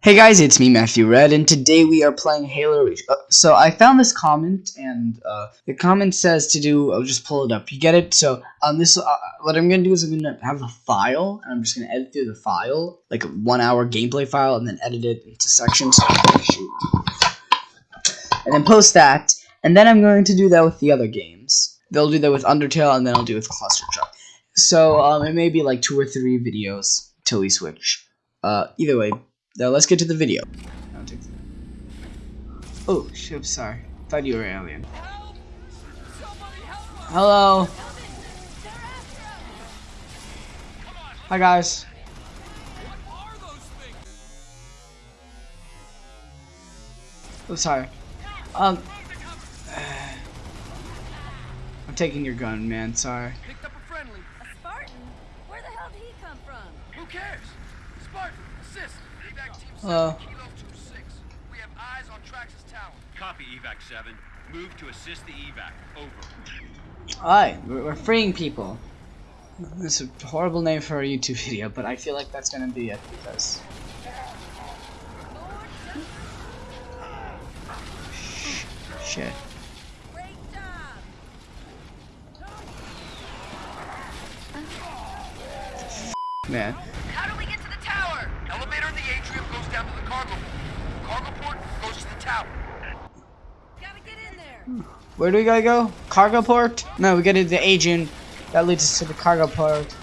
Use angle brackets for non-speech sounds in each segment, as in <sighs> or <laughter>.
Hey guys, it's me, Matthew Red, and today we are playing Halo Reach. Uh, so I found this comment, and uh, the comment says to do. I'll just pull it up. You get it? So um, this uh, what I'm gonna do is I'm gonna have a file, and I'm just gonna edit through the file, like a one-hour gameplay file, and then edit it into sections. And then post that, and then I'm going to do that with the other games. They'll do that with Undertale, and then I'll do it with Cluster Truck. So um, it may be like two or three videos till we switch. Uh, either way, now let's get to the video. I'll take the- Oh, shit, sorry. Thought you were an alien. Hello. Hi guys. Oh, sorry. Um. I'm taking your gun, man. Sorry. Picked up a friendly. A Spartan? Where the hell did he come from? Who cares? Spartan, assist. Evac team 7, Hello. Kilo 26. We have eyes on Traxus Tower. Copy, evac 7. Move to assist the evac. Over. We're, we're freeing people. This is a horrible name for a YouTube video, but I feel like that's gonna be it because. Shit. Man. How do we get to the tower? Elevator in the atrium goes down to the cargo port. Cargo port goes to the tower. Gotta get in there! Where do we gotta go? Cargo port? No, we gotta the agent. That leads us to the cargo port.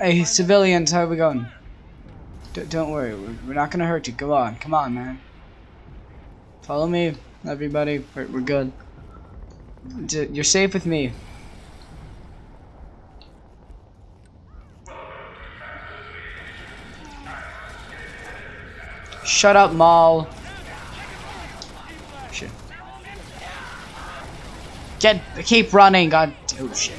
Hey, civilians, how are we going? D don't worry, we're, we're not gonna hurt you. Come on, come on, man. Follow me, everybody. We're, we're good. D you're safe with me. Shut up, Maul. Shit. Get, keep running, god. Oh shit.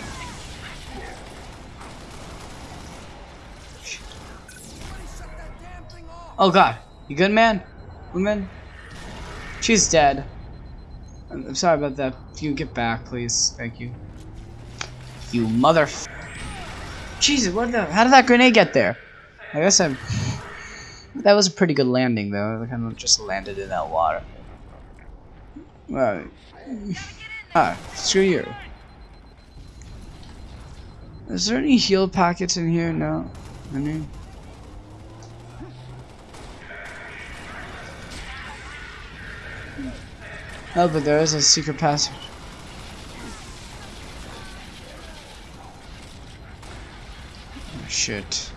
Oh god, you good, man? Woman? She's dead. I'm, I'm sorry about that. Can you get back, please? Thank you. You mother. Jesus, what the? How did that grenade get there? I guess I'm. That was a pretty good landing, though. I kind of just landed in that water. Right. Ah, screw you. Is there any heal packets in here? No. Any? Oh, but there is a secret passage. Oh, shit.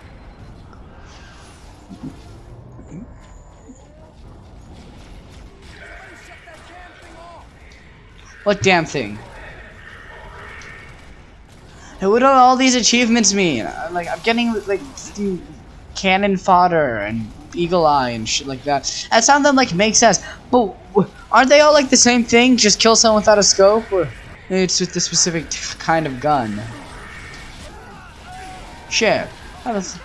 What damn thing? Hey, what do all these achievements mean? Like, I'm getting, like, cannon fodder and eagle eye and shit like that. Of them, like, make sense. But aren't they all, like, the same thing? Just kill someone without a scope? Or it's with the specific kind of gun? Shit. How does...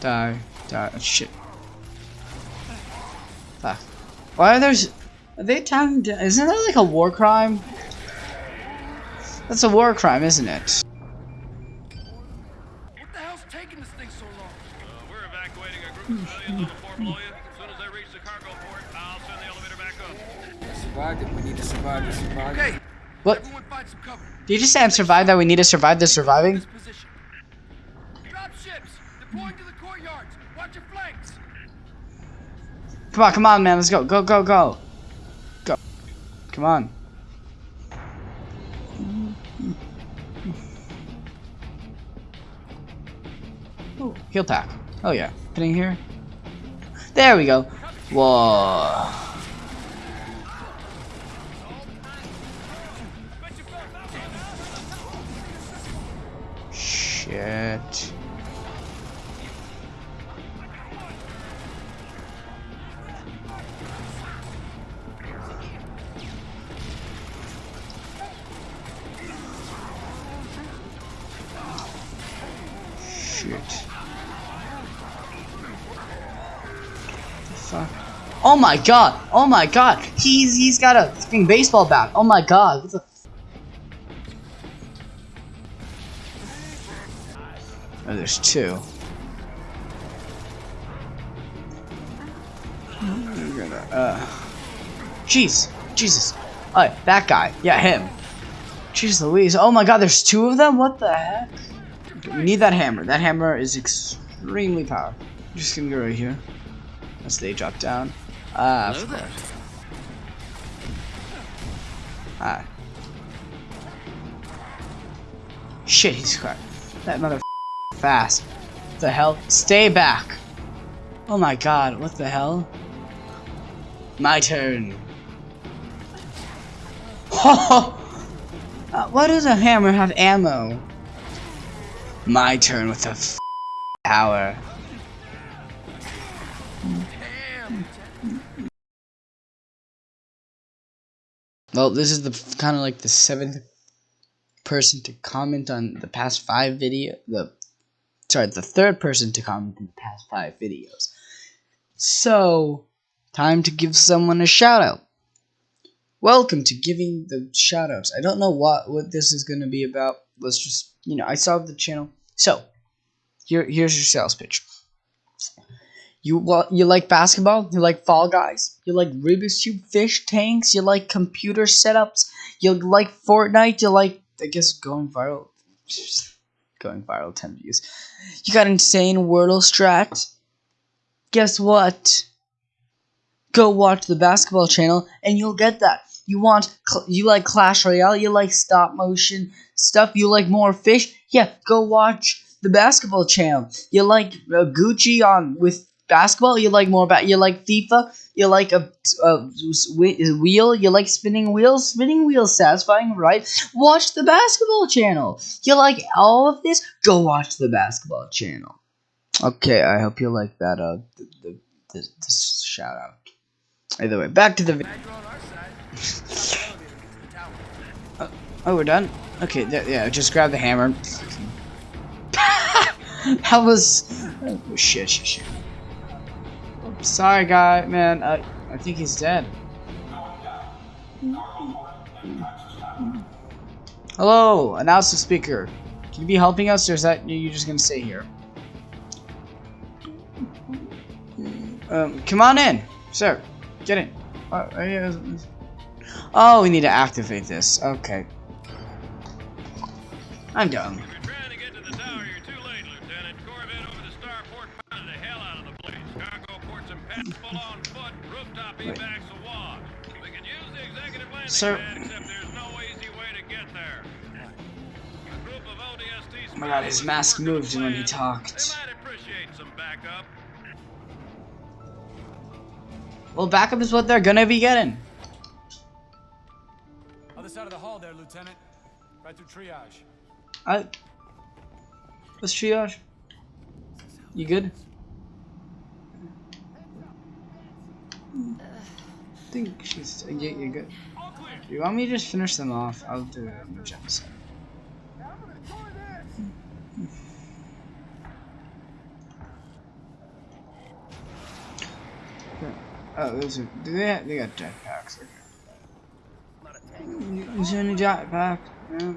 Die. Die. oh, Shit. Fuck. Why are there... Are they attacking... Isn't that like a war crime? That's a war crime, isn't it? What the hell's taking this thing so long? Uh, we're evacuating a group of civilians on the Fort Below you. As soon as they reach the cargo port, I'll send the elevator back up. Survived it. We need to survive this. Survive Okay, What? everyone find some cover. Did you just say I'm survived that we need to survive the surviving? This position. Drop ships. Deploying to the courtyards. Watch your flanks. Come on, come on, man. Let's go. Go, go, go. Go. Come on. Oh, heal pack. Oh, yeah. Putting here. There we go. Whoa. Shit. Oh my god! Oh my god! He's he's got a fucking baseball bat. Oh my god! What the? Oh, there's two. We're gonna, uh, jeez, Jesus. Alright, that guy. Yeah, him. Jeez Louise. Oh my god, there's two of them? What the heck? We need that hammer. That hammer is extremely powerful. I'm just gonna go right here. As they drop down. Ah, of course. Ah. Shit, he's cracked. That mother fast. What the hell? Stay back. Oh my god, what the hell? My turn. <laughs> uh, why does a hammer have ammo? My turn with the f power. Well, this is the kind of like the seventh person to comment on the past five video. The sorry, the third person to comment in the past five videos. So, time to give someone a shout out. Welcome to giving the shout outs. I don't know what what this is going to be about. Let's just, you know, I saw the channel. So, here here's your sales pitch. You well, you like basketball? You like Fall Guys? You like Rubik's Cube fish tanks? You like computer setups? You like Fortnite? You like I guess going viral? <laughs> going viral 10 views. You got insane Wordle strat? Guess what? Go watch the basketball channel and you'll get that. You want you like Clash Royale? You like stop motion stuff? You like more fish? Yeah, go watch the basketball channel. You like uh, Gucci on with basketball? You like more about you like FIFA? You like a, a wheel? You like spinning wheels? Spinning wheels satisfying, right? Watch the basketball channel. You like all of this? Go watch the basketball channel. Okay, I hope you like that. Uh, the, the, the, this shout out. Either way, back to the. video. <laughs> oh, we're done. Okay, yeah, just grab the hammer. <laughs> that was oh, shit, shit, shit. Sorry, guy, man. I I think he's dead. Hello, announce the speaker. Can you be helping us, or is that you just gonna stay here? Um, come on in, sir. Get in. Uh, oh, we need to activate this. Okay. I'm done. Of ODST Oh my god, his mask moved when he talked. They might appreciate some backup. Well, backup is what they're gonna be getting. Other side of the hall there, Lieutenant. Right through triage. Uh, I. Let's triage. You good? I think she's. Uh, yeah, you're good. You want me to just finish them off? I'll do it in the set. Oh, those are. Do they? They got jetpacks. Okay. Is there any jetpack? Yeah.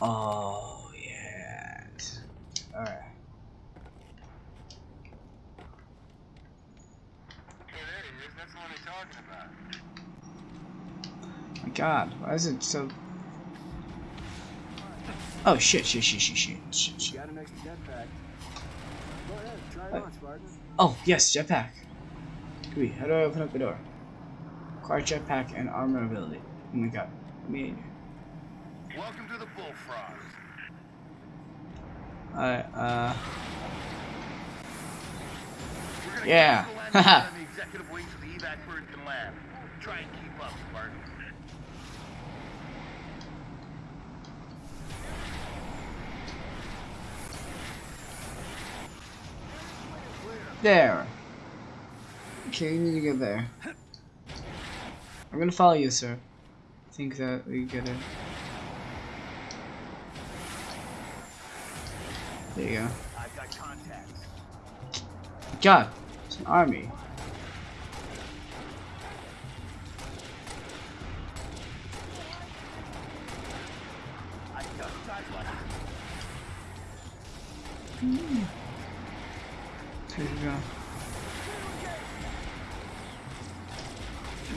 Oh yes. All right. My God, why is it so? Oh shit! Shit! Shit! Shit! Shit! shit, shit. Got an extra jetpack. Go ahead, try it on, Spartan. Oh yes, jetpack. Wait, how do I open up the door? Car jetpack and armor ability. Oh my God. Let me. Welcome to the Bullfrogs. Alright. Uh. We're gonna Yeah. get <laughs> to the landing pad on the executive wing so the evac bird can land. Try and keep up. There. Okay, you need to get there. I'm gonna follow you, sir. I think that we get it. There you go. I've got contacts. God, it's an army.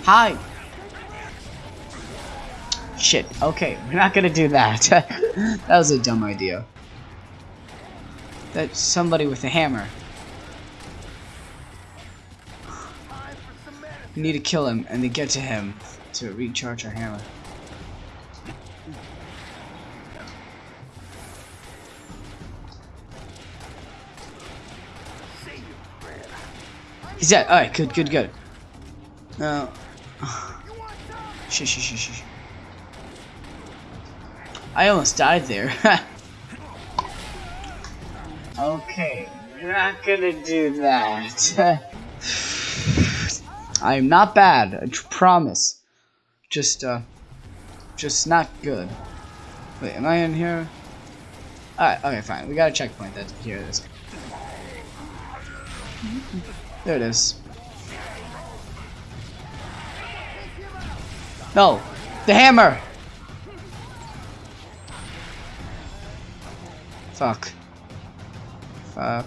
Hi. Shit. Okay, we're not gonna do that. <laughs> that was a dumb idea. That's somebody with a hammer. We need to kill him and then get to him to recharge our hammer. He's dead. Alright, good, good, good. No. <sighs> Shh, shh, shh, shh. I almost died there. <laughs> okay, we're not gonna do that. <laughs> I am not bad, I promise. Just, uh, just not good. Wait, am I in here? Alright, okay, fine. We got a checkpoint that's here it is. There it is. No! The hammer! Fuck. Fuck.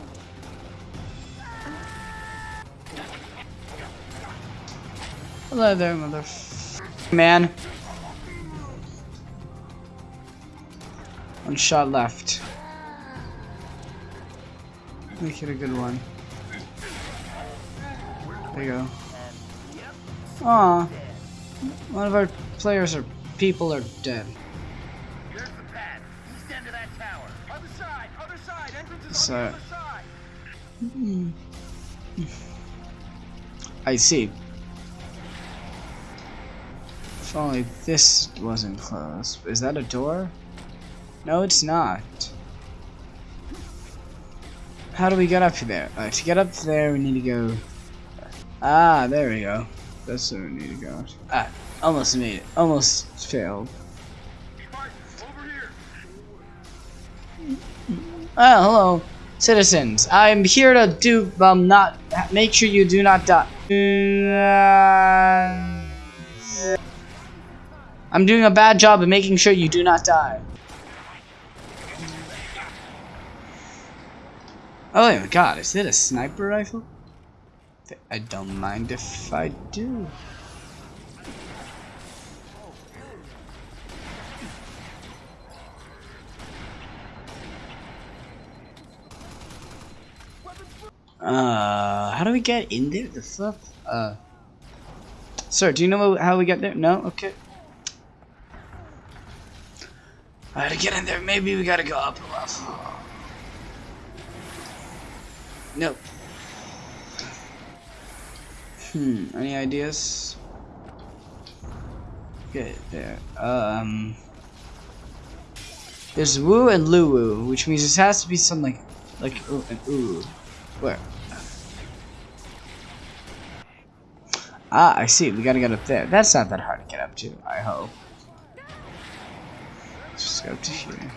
Hello there, mother man. One shot left. Make it a good one. There you go. Aw. One of our players or people are dead. There's the pad. East end of that tower. Other side. Other side. Entrance is So- other side. I see. If only this wasn't closed. Is that a door? No, it's not. How do we get up there? Uh, to get up there, we need to go. Ah, there we go. That's where we need to go. Ah, almost made it. Almost failed. Ah, hello, citizens. I'm here to do um not make sure you do not die. I'm doing a bad job of making sure you do not die. Oh my god, is it a sniper rifle? I don't mind if I do. Uh, how do we get in there? The fuck? Uh, sir, do you know how we get there? No? Okay. I gotta get in there. Maybe we gotta go up. Nope. Hmm, any ideas? Okay, there. Um. There's Woo and Luwu, which means this has to be some like, like ooh and ooh. Where? Ah, I see. We gotta get up there. That's not that hard to get up to. I hope. Let's just go up to here.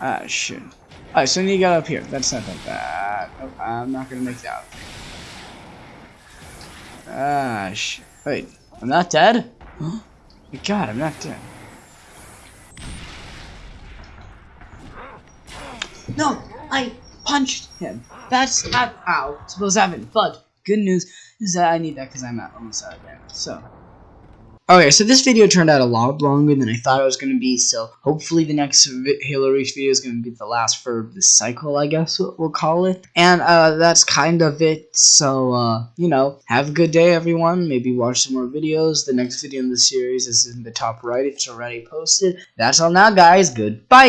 Ah, shit. Alright, so you got up here. That's not that bad. Oh, I'm not gonna make that. Ah, shit. Wait, I'm not dead? Huh? <gasps> God, I'm not dead. No, I punched him. That's not how it's supposed to happen. But good news is that I need that because I'm at almost out of damage. So. Okay, so this video turned out a lot longer than I thought it was going to be, so hopefully the next Halo Reach video is going to be the last for the cycle, I guess we'll, call it. And uh, that's kind of it, so, uh, you know, have a good day, everyone. Maybe watch some more videos. The next video in the series is in the top right if it's already posted. That's all now, guys. Goodbye!